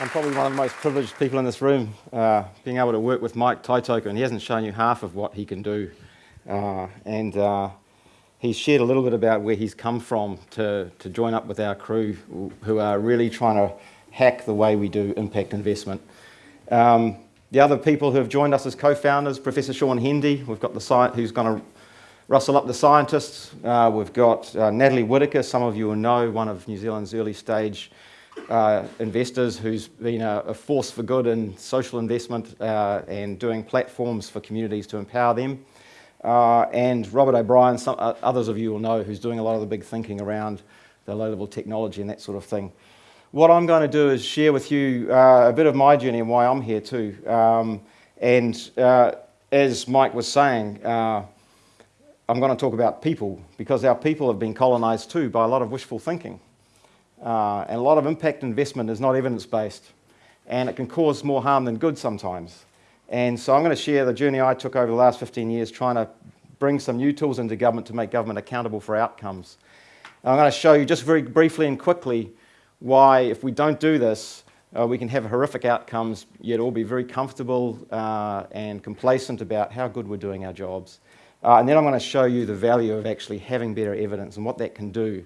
I'm probably one of the most privileged people in this room, uh, being able to work with Mike Taitoko, and he hasn't shown you half of what he can do. Uh, and uh, he's shared a little bit about where he's come from to, to join up with our crew who are really trying to hack the way we do impact investment. Um, the other people who have joined us as co-founders, Professor Shaun Hendy, we've got the site who's going to rustle up the scientists. Uh, we've got uh, Natalie Whitaker, some of you will know, one of New Zealand's early stage uh, investors who's been a, a, force for good in social investment uh, and doing platforms for communities to empower them. Uh, and Robert O'Brien, some, uh, others of you will know, who's doing a lot of the big thinking around the low-level technology and that sort of thing. What I'm going to do is share with you a bit of my journey and why I'm here too. Um, and as Mike was saying, I'm going to talk about people because our people have been colonised too by a lot of wishful thinking. Uh, and a lot of impact investment is not evidence-based and it can cause more harm than good sometimes. And so I'm going to share the journey I took over the last 15 years trying to bring some new tools into government to make government accountable for outcomes. And I'm going to show you just very briefly and quickly why if we don't do this, uh, we can have horrific outcomes, yet all be very comfortable uh, and complacent about how good we're doing our jobs. Uh, and then I'm going to show you the value of actually having better evidence and what that can do.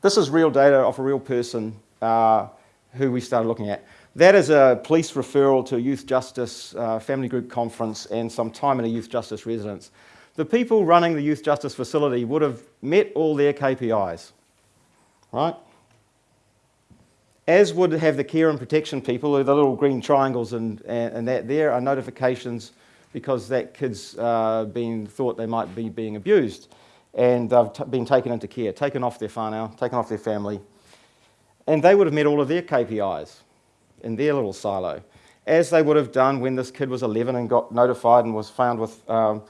This is real data of a real person uh, who we started looking at. That is a police referral to a youth justice uh, family group conference and some time in a youth justice residence. The people running the youth justice facility would have met all their KPIs, right? As would have the care and protection people, the little green triangles and, and, and that there are notifications because that kid's uh, been thought they might be being abused and they've been taken into care, taken off their whānau, taken off their family, and they would have met all of their KPIs in their little silo, as they would have done when this kid was 11 and got notified and was found with um,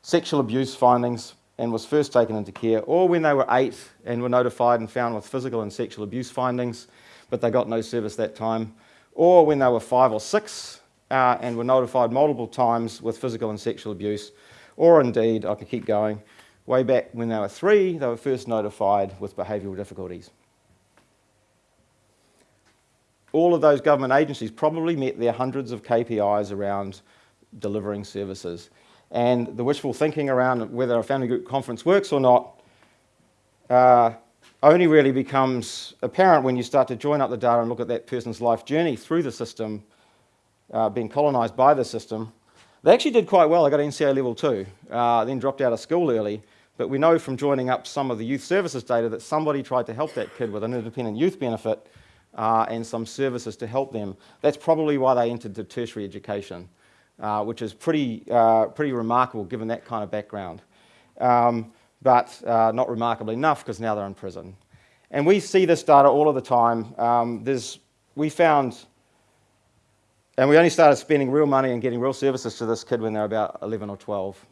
sexual abuse findings and was first taken into care, or when they were eight and were notified and found with physical and sexual abuse findings, but they got no service that time, or when they were five or six uh, and were notified multiple times with physical and sexual abuse, or indeed, I can keep going, way back when they were three, they were first notified with behavioural difficulties. All of those government agencies probably met their hundreds of KPIs around delivering services. And the wishful thinking around whether a family group conference works or not uh, only really becomes apparent when you start to join up the data and look at that person's life journey through the system uh, being colonised by the system. They actually did quite well. I got NCEA level two, uh, then dropped out of school early. But we know from joining up some of the youth services data that somebody tried to help that kid with an independent youth benefit uh, and some services to help them. That's probably why they entered the tertiary education, uh, which is pretty, uh, pretty remarkable given that kind of background. Um, but uh, not remarkable enough because now they're in prison. And we see this data all of the time. Um, there's, we found and we only started spending real money and getting real services to this kid when they were about 11 or 12.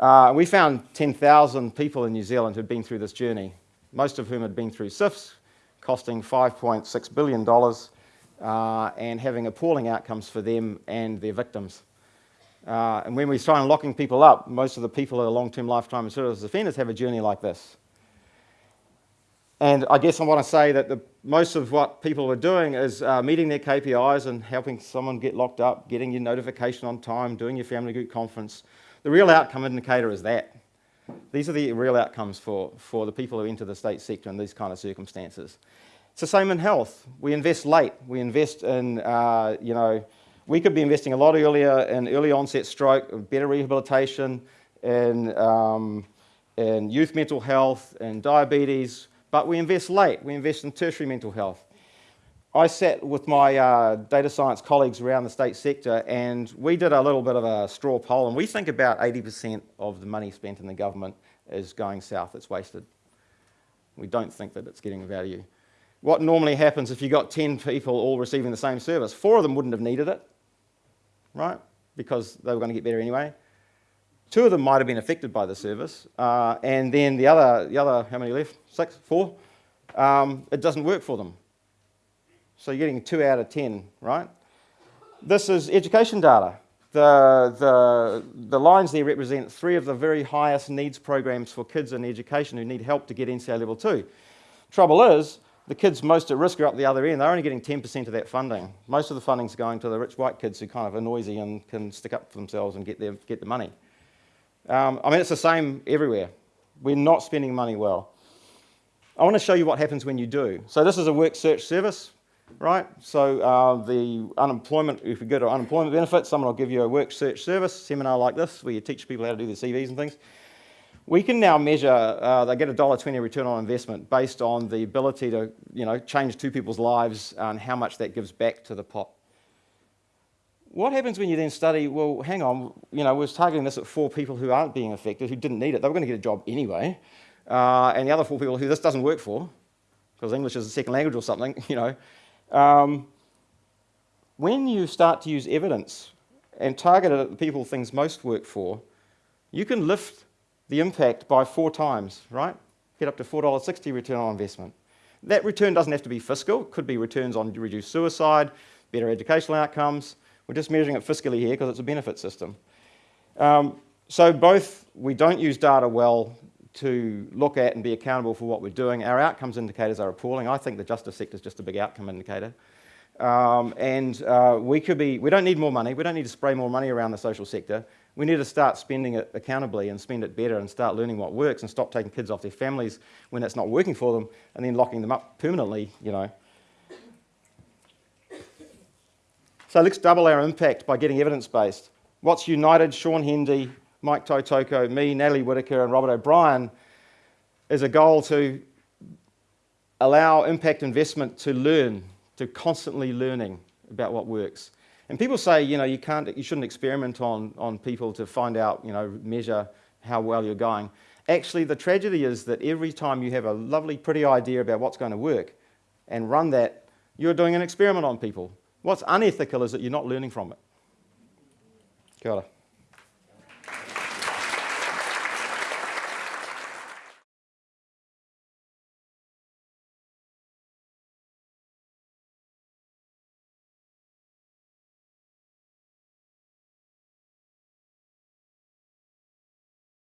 Uh, we found 10,000 people in New Zealand who'd been through this journey, most of whom had been through CYFS, costing $5.6 billion uh, and having appalling outcomes for them and their victims. Uh, and when we started locking people up, most of the people who are long-term lifetime service offenders have a journey like this. And I guess I want to say that the, most of what people are doing is uh, meeting their KPIs and helping someone get locked up, getting your notification on time, doing your family group conference. The real outcome indicator is that. These are the real outcomes for, for the people who enter the state sector in these kind of circumstances. It's the same in health. We invest late. We invest in, uh, you know, we could be investing a lot earlier in early onset stroke, better rehabilitation, in, um, in youth mental health, in diabetes, but we invest late. We invest in tertiary mental health. I sat with my uh, data science colleagues around the state sector and we did a little bit of a straw poll and we think about 80% of the money spent in the government is going south, it's wasted. We don't think that it's getting value. What normally happens if you got 10 people all receiving the same service, four of them wouldn't have needed it, right? Because they were going to get better anyway. Two of them might have been affected by the service, uh, and then the other, the other, how many left? Six, four? Um, it doesn't work for them. So you're getting two out of 10, right? This is education data. The, the, the lines there represent three of the very highest needs programs for kids in education who need help to get NCEA level two. Trouble is, the kids most at risk are up the other end. They're only getting 10% of that funding. Most of the funding's going to the rich white kids who kind of are noisy and can stick up for themselves and get, their, get the money. Um, I mean, it's the same everywhere. We're not spending money well. I want to show you what happens when you do. So this is a work search service, right? So uh, the unemployment, if you go to unemployment benefits, someone will give you a work search service seminar like this where you teach people how to do their CVs and things. We can now measure, uh, they get a $1.20 return on investment based on the ability to you know, change two people's lives and how much that gives back to the pot. What happens when you then study, well, hang on, you know, we're targeting this at four people who aren't being affected, who didn't need it. They were going to get a job anyway. Uh, and the other four people who this doesn't work for, because English is a second language or something, you know. Um, when you start to use evidence and target it at the people things most work for, you can lift the impact by four times, right? Get up to $4.60 return on investment. That return doesn't have to be fiscal. It could be returns on reduced suicide, better educational outcomes. We're just measuring it fiscally here because it's a benefit system. Um, so both, we don't use data well to look at and be accountable for what we're doing. Our outcomes indicators are appalling. I think the justice sector is just a big outcome indicator. Um, and uh, we could be, we don't need more money. We don't need to spray more money around the social sector. We need to start spending it accountably and spend it better and start learning what works and stop taking kids off their families when it's not working for them and then locking them up permanently, you know. So let's double our impact by getting evidence-based. What's united Shaun Hendy, Mike Taitoko, me, Natalie Whitaker and Robert O'Brien is a goal to allow impact investment to learn, to constantly learning about what works. And people say, you know, you, can't, you shouldn't experiment on, on people to find out, you know, measure how well you're going. Actually, the tragedy is that every time you have a lovely, pretty idea about what's going to work and run that, you're doing an experiment on people. What's unethical is that you're not learning from it. Kia ora.